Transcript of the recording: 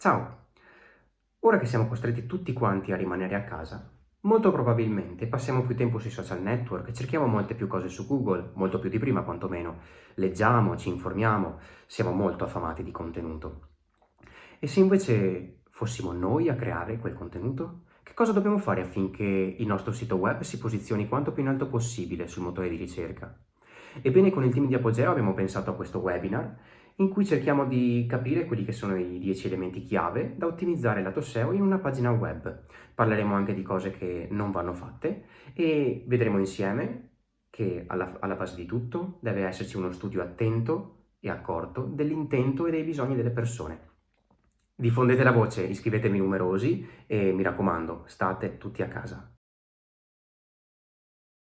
Ciao! Ora che siamo costretti tutti quanti a rimanere a casa, molto probabilmente passiamo più tempo sui social network, cerchiamo molte più cose su Google, molto più di prima quantomeno, leggiamo, ci informiamo, siamo molto affamati di contenuto. E se invece fossimo noi a creare quel contenuto? Che cosa dobbiamo fare affinché il nostro sito web si posizioni quanto più in alto possibile sul motore di ricerca? Ebbene, con il team di Apogeo abbiamo pensato a questo webinar in cui cerchiamo di capire quelli che sono i 10 elementi chiave da ottimizzare lato SEO in una pagina web. Parleremo anche di cose che non vanno fatte e vedremo insieme che alla, alla base di tutto deve esserci uno studio attento e accorto dell'intento e dei bisogni delle persone. Diffondete la voce, iscrivetevi numerosi e mi raccomando, state tutti a casa.